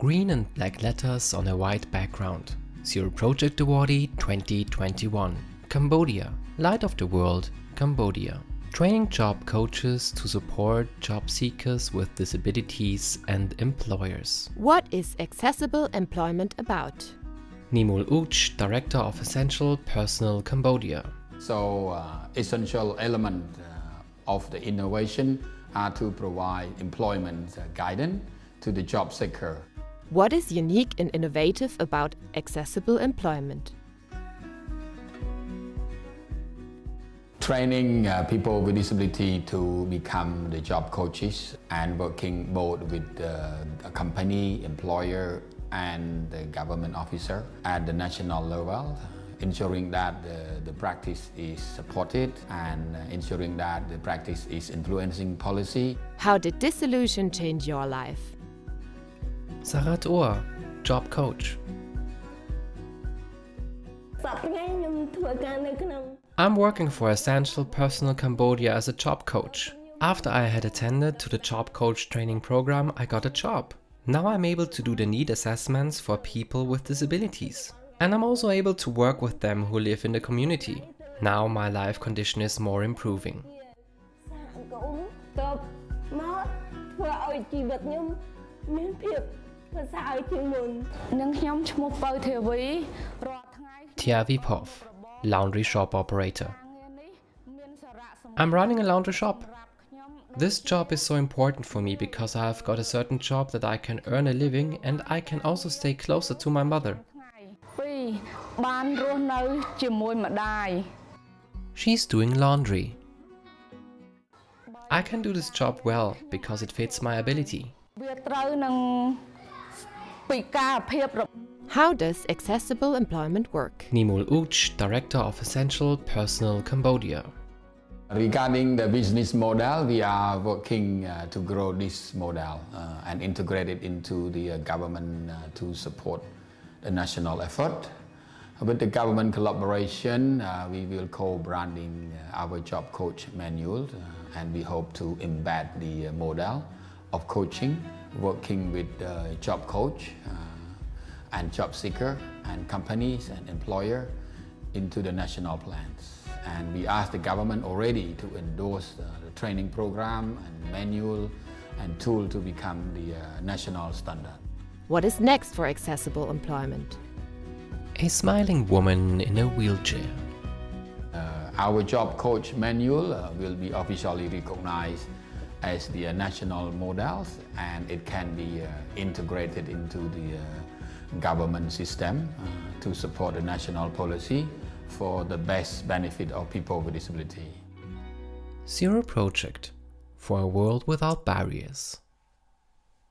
Green and black letters on a white background. Zero Project Awardee 2021. Cambodia. Light of the World, Cambodia. Training job coaches to support job seekers with disabilities and employers. What is accessible employment about? Nimul Uch, Director of Essential Personnel Cambodia. So, uh, essential element uh, of the innovation are to provide employment uh, guidance to the job seeker. What is unique and innovative about accessible employment? training uh, people with disability to become the job coaches and working both with uh, a company, employer and the government officer at the national level ensuring that the, the practice is supported and ensuring that the practice is influencing policy. How did this solution change your life? Sarat Ohr, job coach. I'm working for Essential Personnel Cambodia as a job coach. After I had attended to the job coach training program, I got a job. Now I'm able to do the need assessments for people with disabilities. And I'm also able to work with them who live in the community. Now my life condition is more improving. Tia Vipov laundry shop operator. I'm running a laundry shop. This job is so important for me because I've got a certain job that I can earn a living and I can also stay closer to my mother. She's doing laundry. I can do this job well because it fits my ability. How does accessible employment work? Nimul Uch, Director of Essential Personnel Cambodia. Regarding the business model, we are working uh, to grow this model uh, and integrate it into the uh, government uh, to support the national effort. With the government collaboration, uh, we will co-branding uh, our job coach manual and we hope to embed the model of coaching, working with job coach and job seeker and companies and employer into the national plans. And we asked the government already to endorse the, the training program and manual and tool to become the uh, national standard. What is next for accessible employment? A smiling woman in a wheelchair. Uh, our job coach manual uh, will be officially recognized as the uh, national models and it can be uh, integrated into the uh, government system to support the national policy for the best benefit of people with disability. Zero Project for a world without barriers.